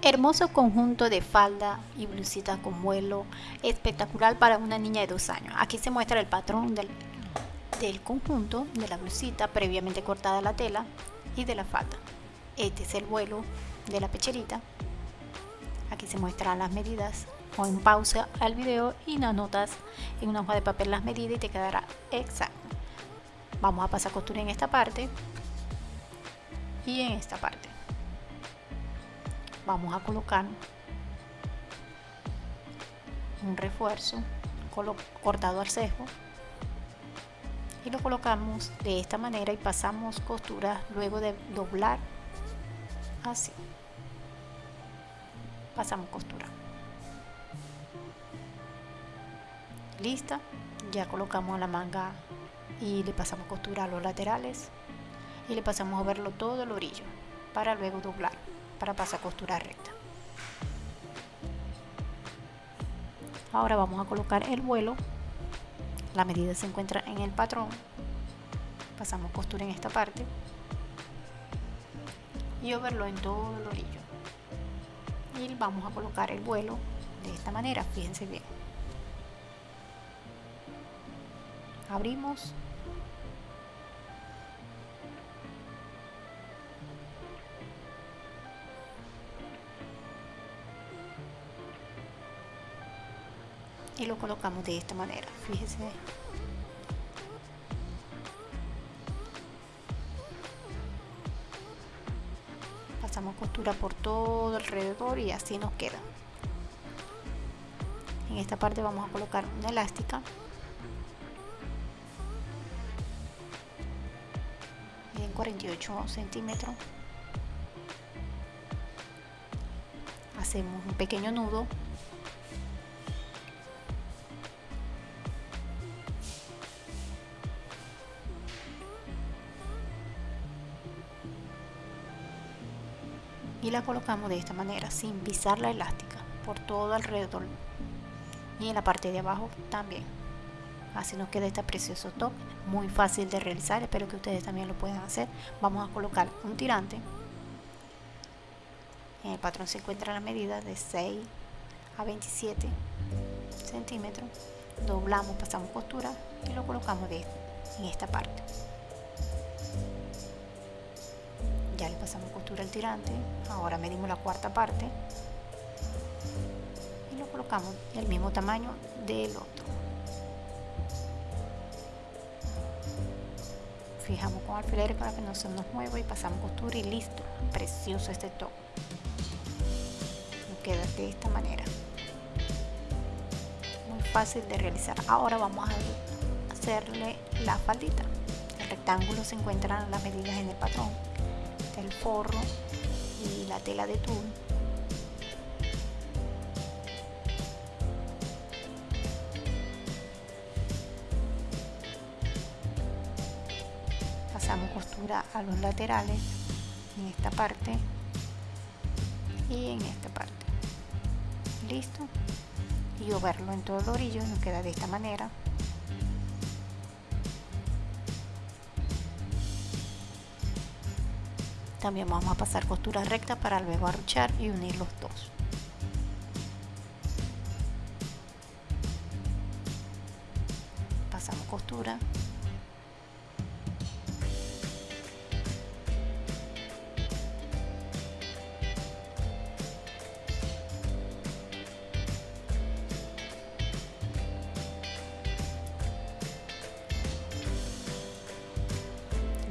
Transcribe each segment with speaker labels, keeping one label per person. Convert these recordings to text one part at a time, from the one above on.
Speaker 1: Hermoso conjunto de falda y blusita con vuelo, espectacular para una niña de dos años. Aquí se muestra el patrón del, del conjunto, de la blusita previamente cortada la tela y de la falda. Este es el vuelo de la pecherita. Aquí se muestran las medidas o en pausa al video y anotas en una hoja de papel las medidas y te quedará exacto. Vamos a pasar costura en esta parte y en esta parte vamos a colocar un refuerzo cortado al cejo. Y lo colocamos de esta manera y pasamos costura luego de doblar así. Pasamos costura. Lista. Ya colocamos la manga y le pasamos costura a los laterales y le pasamos a verlo todo el orillo para luego doblar para pasar costura recta. Ahora vamos a colocar el vuelo. La medida se encuentra en el patrón. Pasamos costura en esta parte. Y verlo en todo el orillo. Y vamos a colocar el vuelo de esta manera. Fíjense bien. Abrimos y lo colocamos de esta manera fíjese. Pasamos costura por todo alrededor y así nos queda. En esta parte vamos a colocar una elástica. En 48 centímetros. Hacemos un pequeño nudo y la colocamos de esta manera sin pisar la elástica por todo alrededor. Y en la parte de abajo también. Así nos queda este precioso top muy fácil de realizar espero que ustedes también lo puedan hacer. Vamos a colocar un tirante. En el patrón se encuentra la medida de 6 a 27 centímetros. Doblamos pasamos costura y lo colocamos de, en esta parte ya le pasamos costura al tirante ahora medimos la cuarta parte y lo colocamos el mismo tamaño del otro. Fijamos con alfileres para que no se nos mueva y pasamos costura y listo precioso este top. Nos queda de esta manera. Muy fácil de realizar. Ahora vamos a hacerle la faldita. El rectángulo se encuentran las medidas en el patrón el forro y la tela de tul pasamos costura a los laterales en esta parte y en esta parte. Listo. Y verlo en todo el orillo nos queda de esta manera También vamos a pasar costura recta para luego arruchar y unir los dos. Pasamos costura.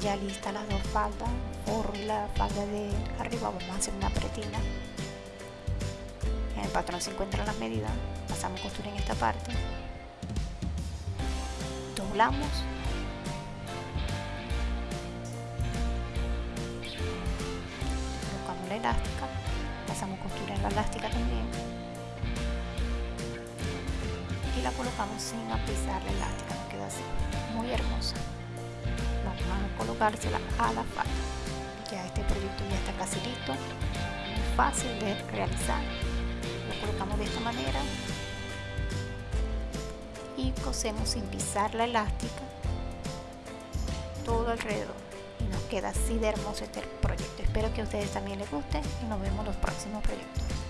Speaker 1: Ya lista las dos faldas forro y la falda de arriba vamos a hacer una pretina. En el patrón se encuentran las medidas pasamos costura en esta parte. Doblamos. Colocamos la elástica pasamos costura en la elástica también. Y la colocamos sin apisar la elástica nos queda así muy hermosa vamos a colocársela a la falda ya este proyecto ya está casi listo. Muy fácil de realizar. Lo colocamos de esta manera. Y cosemos sin pisar la elástica todo alrededor. Y nos queda así de hermoso este proyecto. Espero que a ustedes también les guste y nos vemos los próximos proyectos